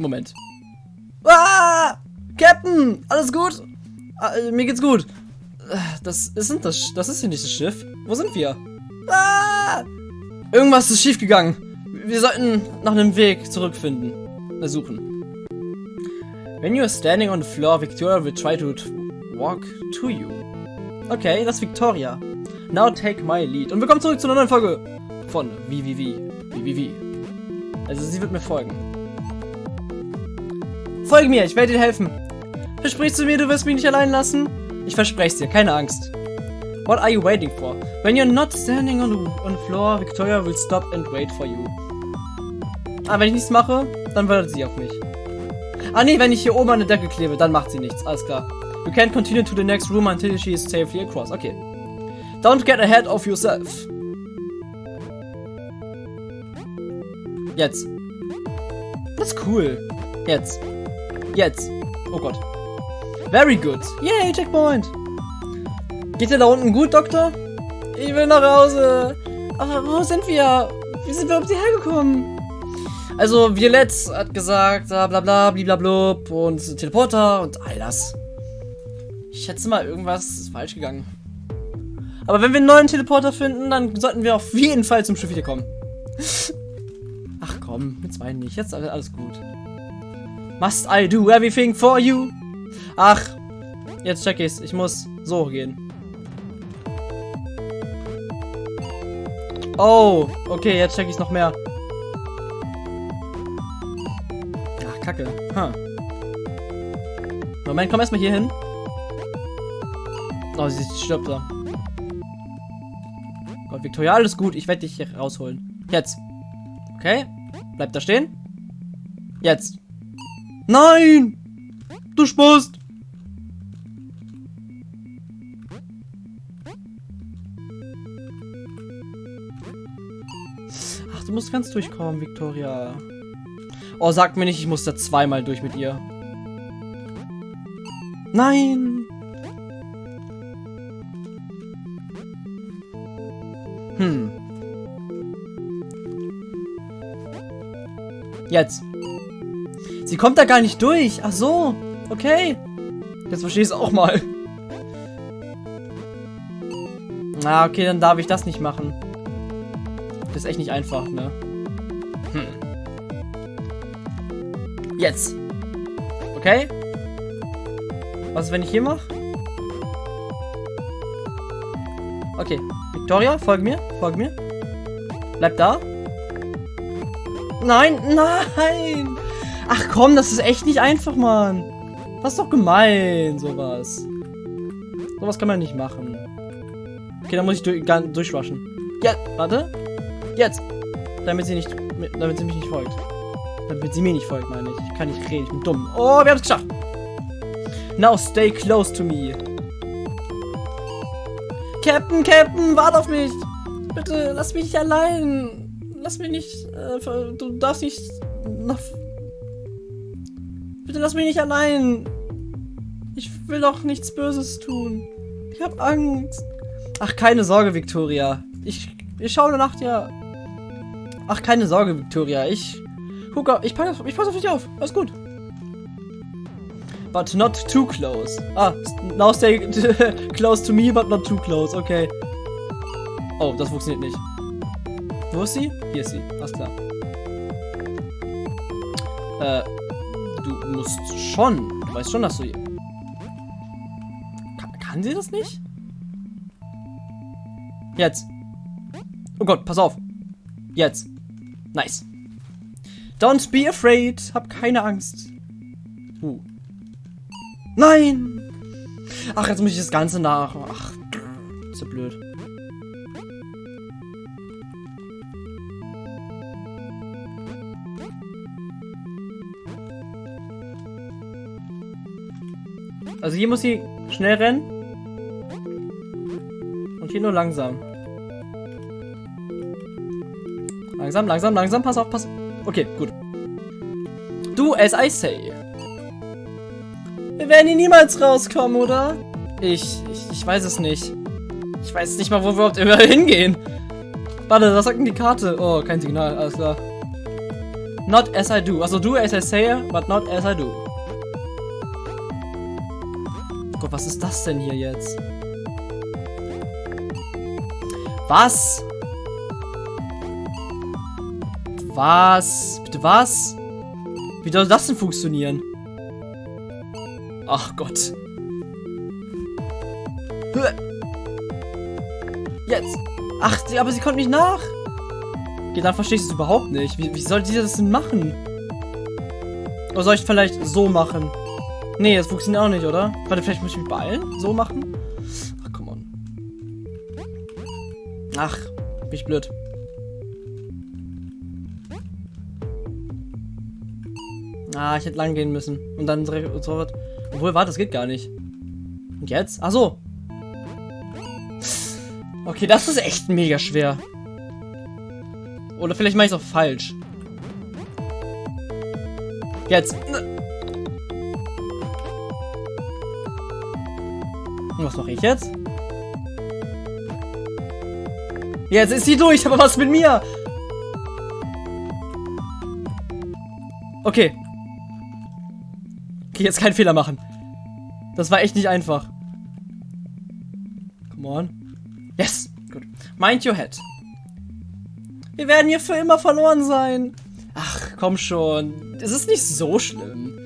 Moment. Ah! Captain! Alles gut? Ah, äh, mir geht's gut. Das ist das, das ist hier nicht das Schiff. Wo sind wir? Ah! Irgendwas ist schiefgegangen. Wir sollten nach einem Weg zurückfinden. Suchen. When you are standing on the floor, Victoria will try to walk to you. Okay, das ist Victoria. Now take my lead. Und willkommen zurück zu einer neuen Folge von VVV. VVV. Also sie wird mir folgen. Folge mir, ich werde dir helfen. Versprichst du mir, du wirst mich nicht allein lassen? Ich verspreche es dir, keine Angst. What are you waiting for? When you're not standing on the, floor, Victoria will stop and wait for you. Ah, wenn ich nichts mache, dann wartet sie auf mich. Ah nee, wenn ich hier oben an der Decke klebe, dann macht sie nichts. Alles klar. You can't continue to the next room until she is safely across. Okay. Don't get ahead of yourself. Jetzt. Das ist cool. Jetzt. Jetzt. Oh Gott. Very good. Yay, Checkpoint. Geht dir da unten gut, Doktor? Ich will nach Hause. Aber wo sind wir? Wie sind wir überhaupt hierher gekommen? Also, Violett hat gesagt, bla bla bla, bliblablub und Teleporter und all das. Ich schätze mal, irgendwas ist falsch gegangen. Aber wenn wir einen neuen Teleporter finden, dann sollten wir auf jeden Fall zum Schiff wiederkommen. Ach komm, mit zwei nicht. Jetzt alles gut. Must I do everything for you? Ach, jetzt check ich's. Ich muss so gehen. Oh, okay, jetzt check ich's noch mehr. Ach, kacke. Huh. Moment, komm erstmal hier hin. Oh, sie stirbt da. Gott, Victoria, alles gut. Ich werde dich hier rausholen. Jetzt. Okay. Bleib da stehen. Jetzt. Nein! Du spust! Ach, du musst ganz durchkommen, Victoria. Oh, sag mir nicht, ich muss da zweimal durch mit ihr. Nein! Hm. Jetzt. Sie kommt da gar nicht durch. Ach so. Okay. Jetzt verstehe ich es auch mal. Na, okay, dann darf ich das nicht machen. Das ist echt nicht einfach, ne? Hm. Jetzt. Okay. Was ist, wenn ich hier mache? Okay. Victoria, folg mir. Folg mir. Bleib da. Nein, nein. Ach komm, das ist echt nicht einfach, Mann. Das ist doch gemein, sowas. Sowas kann man nicht machen. Okay, dann muss ich durch, gar- durchwaschen. Ja, warte. Jetzt. Damit sie nicht, damit sie mich nicht folgt. Damit sie mir nicht folgt, meine ich. Ich kann nicht reden, ich bin dumm. Oh, wir haben es geschafft. Now stay close to me. Captain, Captain, warte auf mich. Bitte, lass mich nicht allein. Lass mich nicht, äh, du darfst nicht nach... Bitte lass mich nicht allein. Ich will doch nichts Böses tun. Ich hab Angst. Ach, keine Sorge, Victoria. Ich, ich schaue nach dir. Ach, keine Sorge, Victoria. Ich gucke, ich passe ich pass auf dich auf. Alles gut. But not too close. Ah, now stay close to me, but not too close. Okay. Oh, das funktioniert nicht. Wo ist sie? Hier ist sie. Alles klar. Äh, musst schon. Du weißt schon, dass du. Kann, kann sie das nicht? Jetzt. Oh Gott, pass auf. Jetzt. Nice. Don't be afraid. Hab keine Angst. Uh. Nein! Ach, jetzt muss ich das Ganze nach. Ach, ist ja blöd. Also hier muss sie schnell rennen. Und hier nur langsam. Langsam, langsam, langsam. Pass auf, pass. Okay, gut. Du, as I say. Wir werden hier niemals rauskommen, oder? Ich, ich, ich weiß es nicht. Ich weiß nicht mal, wo wir überhaupt hingehen. Warte, was sagt denn die Karte? Oh, kein Signal, alles klar. Not as I do. Also do as I say, but not as I do. Gott, was ist das denn hier jetzt? Was? Was? Bitte was? Wie soll das denn funktionieren? Ach Gott. Jetzt. Ach, aber sie kommt nicht nach. Okay, dann verstehe ich es überhaupt nicht. Wie, wie soll sie das denn machen? Oder soll ich vielleicht so machen? Nee, das funktioniert auch nicht, oder? Warte, vielleicht muss ich mich beeilen? So machen? Ach, come on. Ach, bin ich blöd. Ah, ich hätte lang gehen müssen. Und dann so was. Obwohl, warte, das geht gar nicht. Und jetzt? Ach so. Okay, das ist echt mega schwer. Oder vielleicht mache ich es auch falsch. Jetzt. Und was mache ich jetzt? Jetzt ist sie durch, aber was mit mir? Okay. Okay, jetzt keinen Fehler machen. Das war echt nicht einfach. Come on. Yes, gut. Mind your head. Wir werden hier für immer verloren sein. Ach, komm schon. Es ist nicht so schlimm.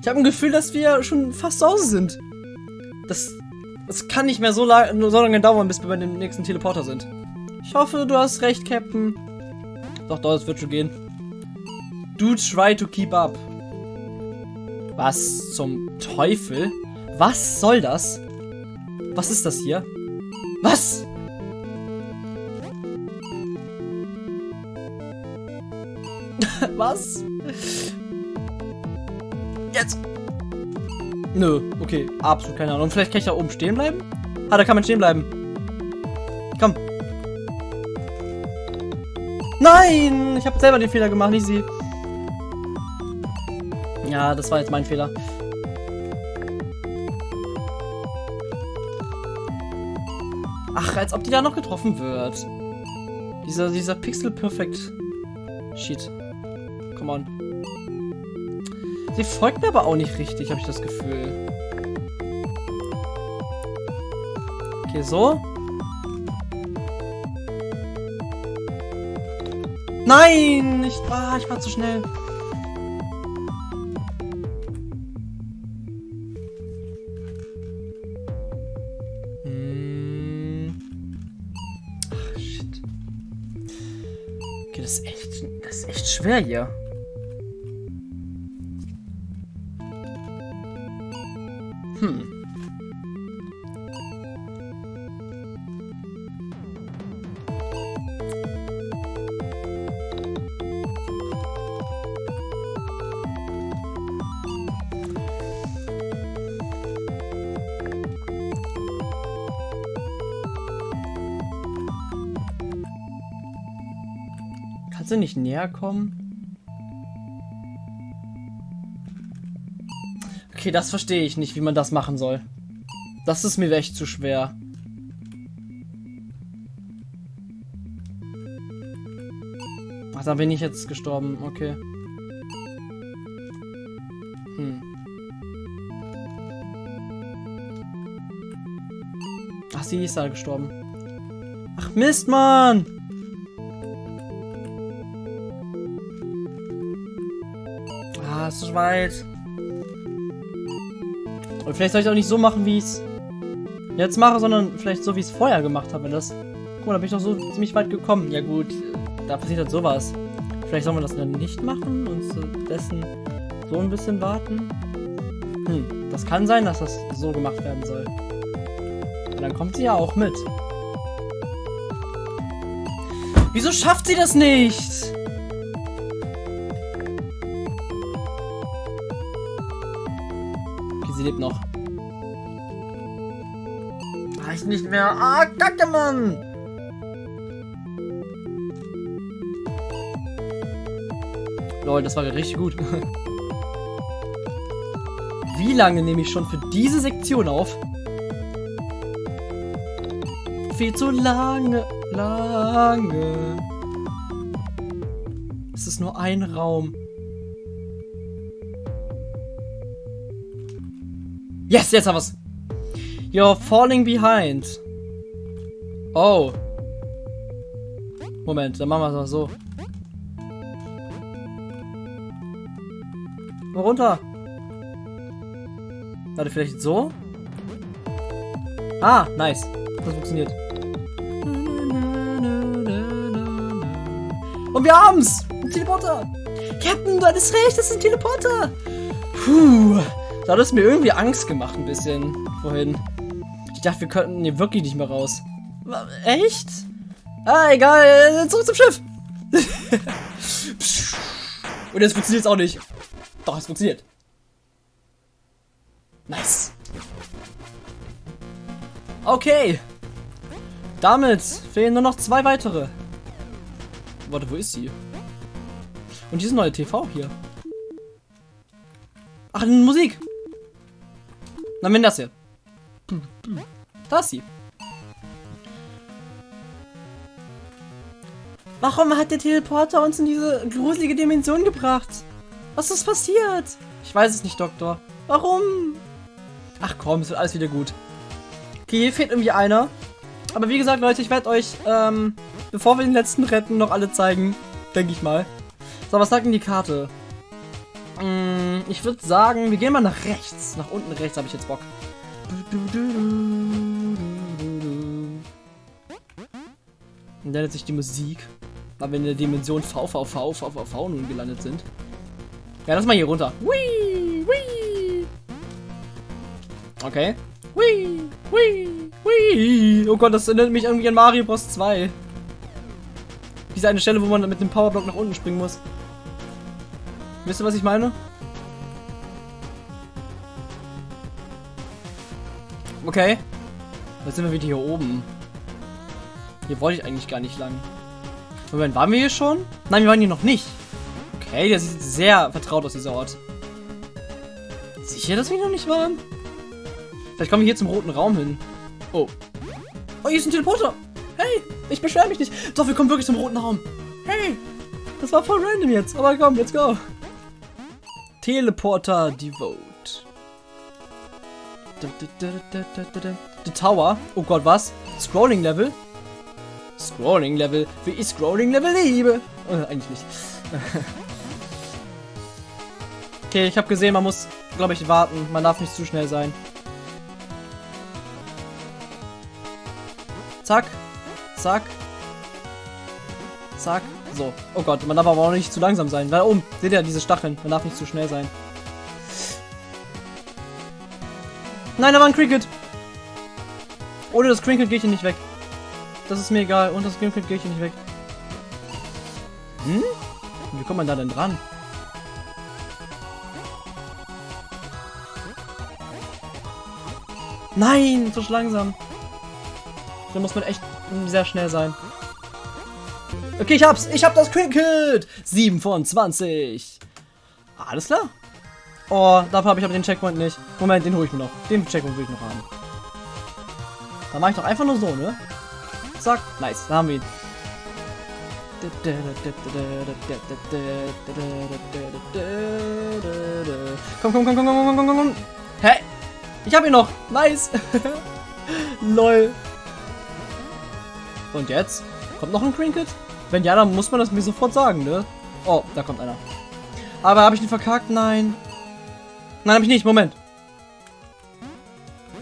Ich habe ein Gefühl, dass wir schon fast zu Hause sind. Das, das kann nicht mehr so, so lange dauern, bis wir bei dem nächsten Teleporter sind. Ich hoffe, du hast recht, Captain. Doch, doch, es wird schon gehen. Do try to keep up. Was zum Teufel? Was soll das? Was ist das hier? Was? Was? Jetzt. Nö, okay. Absolut keine Ahnung. Vielleicht kann ich da oben stehen bleiben? Ah, da kann man stehen bleiben. Komm. Nein! Ich habe selber den Fehler gemacht, nicht sie. Ja, das war jetzt mein Fehler. Ach, als ob die da noch getroffen wird. Dieser, dieser Pixel Perfect Shit. Come on. Sie folgt mir aber auch nicht richtig, habe ich das Gefühl. Okay, so. Nein! Ich, ah, ich war zu schnell. Hm. Ach, shit. Okay, das ist echt, das ist echt schwer hier. Kannst du nicht näher kommen? Okay, das verstehe ich nicht, wie man das machen soll. Das ist mir echt zu schwer. Ach, da bin ich jetzt gestorben. Okay. Hm. Ach, sie ist da gestorben. Ach, Mist, Mann! Ist weit. Und vielleicht soll ich auch nicht so machen, wie ich es jetzt mache, sondern vielleicht so, wie ich es vorher gemacht habe. Das, guck mal, da bin ich doch so ziemlich weit gekommen. Ja gut, da passiert halt sowas. Vielleicht sollen wir das dann nicht machen und stattdessen so ein bisschen warten. Hm, das kann sein, dass das so gemacht werden soll. Und dann kommt sie ja auch mit. Wieso schafft sie das nicht? Lebt noch. Reicht nicht mehr. Ah, kacke, Mann! Lol, das war richtig gut. Wie lange nehme ich schon für diese Sektion auf? Viel zu lange, lange. Es ist nur ein Raum. Yes, jetzt haben wir's. You're falling behind. Oh. Moment, dann machen wir es mal so. Mal runter. Warte, vielleicht so? Ah, nice. Das funktioniert. Und wir haben's! Ein Teleporter! Captain, du hattest recht, das ist ein Teleporter! Puh. Da hat es mir irgendwie Angst gemacht ein bisschen vorhin. Ich dachte, wir könnten hier wirklich nicht mehr raus. Echt? Ah, egal. Zurück zum Schiff. Und jetzt funktioniert es auch nicht. Doch, es funktioniert. Nice. Okay. Damit fehlen nur noch zwei weitere. Warte, wo ist sie? Und diese neue TV hier. Ach, Musik. Na, wenn das hier. Da ist sie. Warum hat der Teleporter uns in diese gruselige Dimension gebracht? Was ist passiert? Ich weiß es nicht, Doktor. Warum? Ach komm, es wird alles wieder gut. Okay, hier fehlt irgendwie einer. Aber wie gesagt, Leute, ich werde euch, ähm, bevor wir den letzten retten, noch alle zeigen. Denke ich mal. So, was sagt denn die Karte? Hm, ich würde sagen, wir gehen mal nach rechts. Nach unten rechts habe ich jetzt Bock. Und dann sich die Musik. Weil wir in der Dimension VVV, VVV nun gelandet sind. Ja, lass mal hier runter. Whee, whee. Okay. Whee, whee, whee. Oh Gott, das erinnert mich irgendwie an Mario Bros 2. Diese eine Stelle, wo man mit dem Powerblock nach unten springen muss. Wisst ihr, was ich meine? Okay. Jetzt sind wir wieder hier oben. Hier wollte ich eigentlich gar nicht lang. Moment, waren wir hier schon? Nein, wir waren hier noch nicht. Okay, der sieht sehr vertraut aus, dieser Ort. Sicher, dass wir noch nicht waren? Vielleicht kommen wir hier zum roten Raum hin. Oh. Oh, hier ist ein Teleporter. Hey, ich beschwere mich nicht. Doch, wir kommen wirklich zum roten Raum. Hey, das war voll random jetzt. Aber komm, let's go. Teleporter Devote. The Tower. Oh Gott, was? Scrolling Level? Scrolling Level. Wie ich Scrolling Level liebe. Äh, eigentlich nicht. okay, ich habe gesehen, man muss, glaube ich, warten. Man darf nicht zu schnell sein. Zack. Zack. Zack. So. Oh Gott, man darf aber auch nicht zu langsam sein. Da oben, seht ihr diese Stacheln. Man darf nicht zu schnell sein. Nein, da war ein Cricket. Ohne das Cricket gehe ich hier nicht weg. Das ist mir egal. Und das Cricket gehe ich hier nicht weg. Hm? Wie kommt man da denn dran? Nein, so langsam. Da muss man echt sehr schnell sein. Okay, ich hab's. Ich hab das Cricket. 7 von 20. Alles klar. Oh, dafür habe ich aber den Checkpoint nicht. Moment, den hole ich mir noch. Den Checkpoint will ich noch haben. Dann mache ich doch einfach nur so, ne? Zack. Nice. Da haben wir ihn. Komm, komm, komm, komm, komm, komm, komm, komm. Hä? Ich hab ihn noch. Nice. Lol. Und jetzt? Kommt noch ein Cricket? Wenn ja, dann muss man das mir sofort sagen, ne? Oh, da kommt einer. Aber habe ich ihn verkackt? Nein. Nein, habe ich nicht. Moment.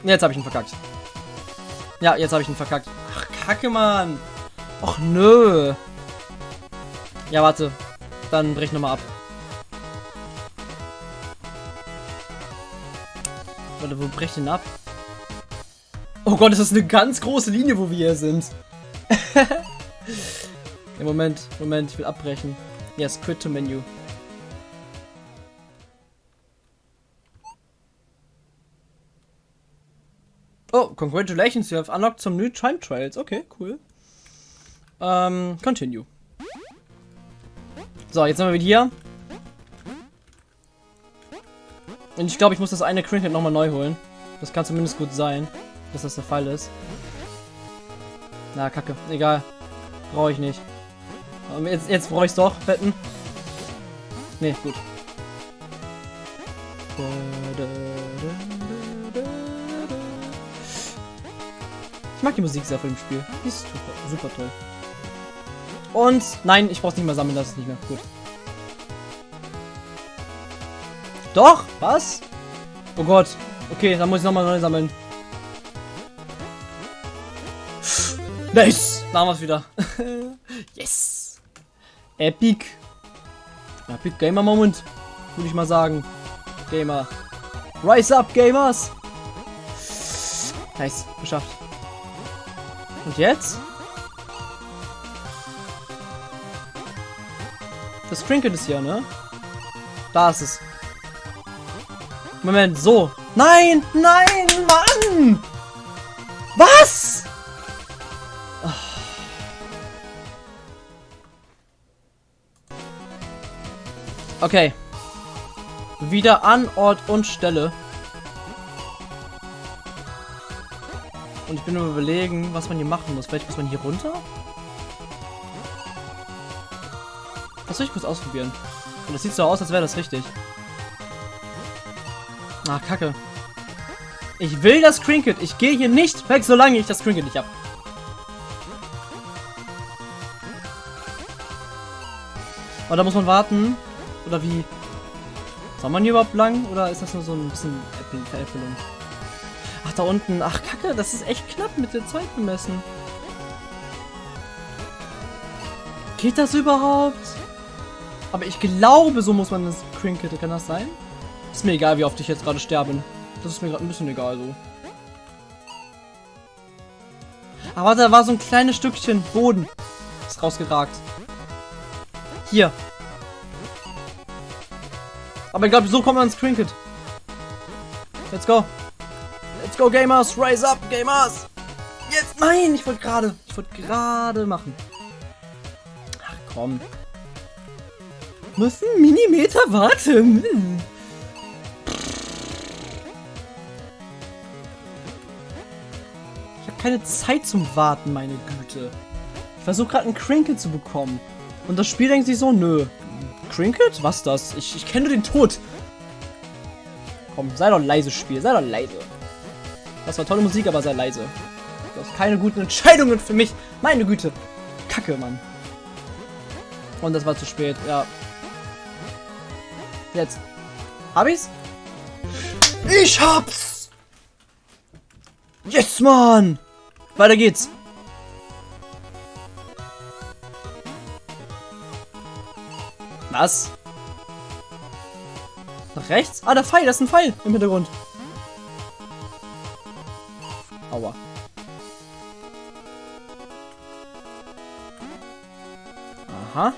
Jetzt habe ich ihn verkackt. Ja, jetzt habe ich ihn verkackt. Ach, kacke, Mann. Och, nö. Ja, warte. Dann brech nochmal ab. Warte, wo brecht denn ab? Oh Gott, das ist eine ganz große Linie, wo wir hier sind. ja, Moment, Moment, ich will abbrechen. Yes, quit to menu. Oh, congratulations, you have unlocked some new time trials. Okay, cool. Ähm, continue. So, jetzt sind wir wieder hier. Und ich glaube, ich muss das eine Cricket nochmal neu holen. Das kann zumindest gut sein, dass das der Fall ist. Na, kacke. Egal. Brauche ich nicht. Jetzt, jetzt brauche ich doch. Wetten. Nee, gut. Ich mag die Musik sehr von dem Spiel. Die ist super, super toll. Und nein, ich brauch's nicht mehr sammeln, das ist nicht mehr. Gut. Doch, was? Oh Gott. Okay, dann muss ich nochmal neu sammeln. Nice! Da haben wir es wieder. Epic. Epic Gamer Moment. Würde ich mal sagen. Gamer. Rise up, Gamers! Nice, geschafft. Und jetzt? Das Trinket ist hier, ne? Da ist es. Moment, so. Nein, nein, Mann! Was? Okay. Wieder an Ort und Stelle. Und ich bin nur überlegen, was man hier machen muss. Vielleicht muss man hier runter? Das will ich kurz ausprobieren. Und das sieht so aus, als wäre das richtig. Ah, kacke. Ich will das Trinket. Ich gehe hier nicht weg, solange ich das Trinket nicht habe. Und da muss man warten. Oder wie? Soll man hier überhaupt lang? Oder ist das nur so ein bisschen Veräppelung? Ach, da unten. Ach, kacke. Das ist echt knapp mit der Zeit bemessen. Geht das überhaupt? Aber ich glaube, so muss man das Trinket. Kann das sein? Ist mir egal, wie oft ich jetzt gerade sterbe. Das ist mir gerade ein bisschen egal so. Aber da war so ein kleines Stückchen Boden. Ist rausgeragt. Hier. Aber ich glaube, so kommt man ins Trinket. Let's go. Let's go, Gamers. Rise up, Gamers. Jetzt. Nein, ich wollte gerade. Ich wollte gerade machen. Ach komm. Muss ein Millimeter warten. Ich habe keine Zeit zum Warten, meine Güte. Ich versuche gerade einen Crinkle zu bekommen. Und das Spiel denkt sich so, nö. Crinkle? Was das? Ich, ich kenne den Tod. Komm, sei doch leise, Spiel. Sei doch leise. Das war tolle Musik, aber sei leise. Du hast keine guten Entscheidungen für mich. Meine Güte. Kacke, Mann. Und das war zu spät, ja. Jetzt. Hab ich's? Ich hab's! Yes, Mann! Weiter geht's. Was? Nach rechts? Ah, der Pfeil, das ist ein Pfeil im Hintergrund. Aua. Aha.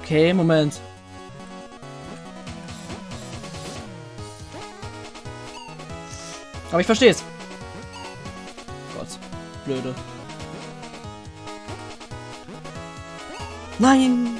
Okay, Moment. Aber ich verstehe es. Gott, blöde. Nein!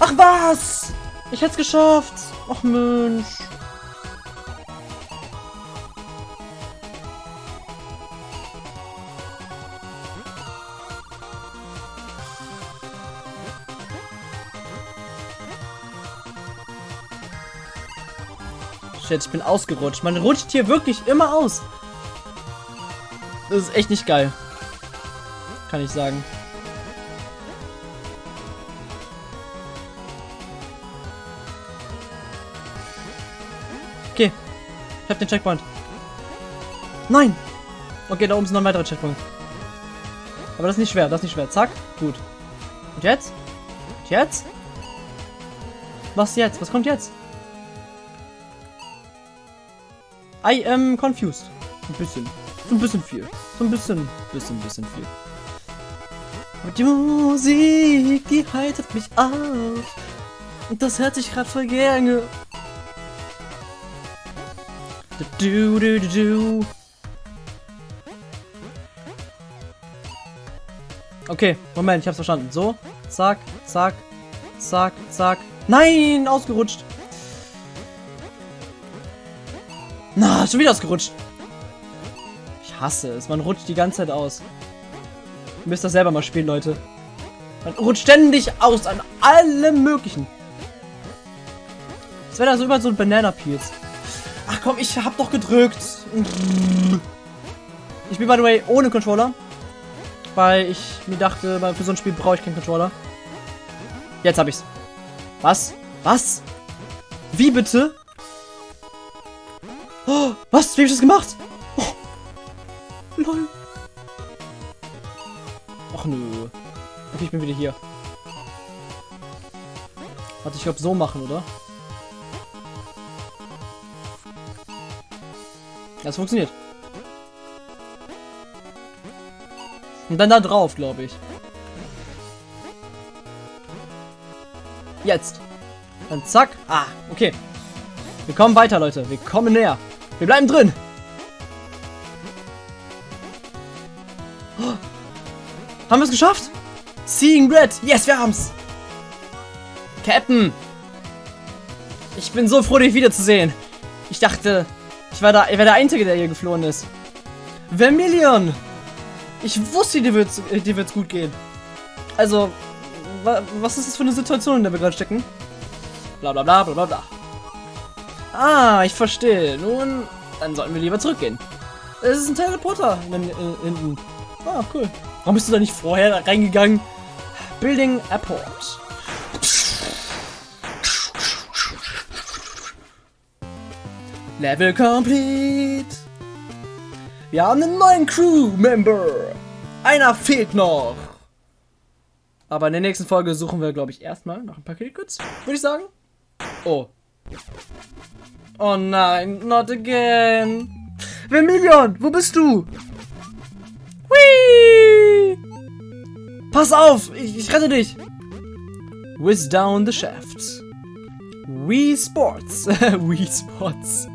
Ach was! Ich hätte es geschafft! Ach Mensch! Shit, ich bin ausgerutscht. Man rutscht hier wirklich immer aus. Das ist echt nicht geil. Kann ich sagen. Okay. Ich hab den Checkpoint. Nein! Okay, da oben ist noch ein weiterer Checkpoint. Aber das ist nicht schwer, das ist nicht schwer. Zack, gut. Und jetzt? Und jetzt? Was jetzt? Was kommt jetzt? I am confused. Ein bisschen. So ein bisschen viel. So ein bisschen, bisschen, bisschen viel. Und die Musik, die heitert mich auf. Und das hört sich gerade voll gerne. Du, du, du, du. Okay, Moment, ich hab's verstanden. So, zack, zack, zack, zack. Nein, ausgerutscht. Na, schon wieder ausgerutscht. Ich hasse es. Man rutscht die ganze Zeit aus. Ihr müsst das selber mal spielen, Leute. Man rutscht ständig aus an allem möglichen. Das wäre da so über so ein Banana Peels. Ach komm, ich hab doch gedrückt. Ich bin by the way ohne Controller. Weil ich mir dachte, für so ein Spiel brauche ich keinen Controller. Jetzt hab ich's. Was? Was? Wie bitte? Oh, was? Wie hab ich das gemacht? Oh. Lol. Och nö. Okay, ich bin wieder hier. Warte, ich glaube so machen, oder? Das funktioniert. Und dann da drauf, glaube ich. Jetzt. Dann zack. Ah, okay. Wir kommen weiter, Leute. Wir kommen näher. Wir bleiben drin. Oh. Haben wir es geschafft? Seeing Red. Yes, wir haben's. Captain. Ich bin so froh, dich wiederzusehen. Ich dachte, ich war, da, ich war der Einzige, der hier geflohen ist. Vermillion. Ich wusste, dir wird's, dir wird's gut gehen. Also, wa was ist das für eine Situation, in der wir gerade stecken? Bla bla bla bla bla bla. Ah, ich verstehe. Nun, dann sollten wir lieber zurückgehen. Es ist ein Teleporter hinten. Ah, cool. Warum bist du da nicht vorher reingegangen? Building Airport. Level complete. Wir haben einen neuen Crew-Member. Einer fehlt noch. Aber in der nächsten Folge suchen wir, glaube ich, erstmal nach ein paar Killgoods. Würde ich sagen. Oh. Oh nein, not again. Vermillion, wo bist du? Whee! Pass auf, ich, ich rette dich. Whiz down the shaft. Wii Sports. Wii Sports.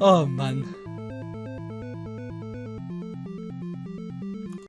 Oh Mann.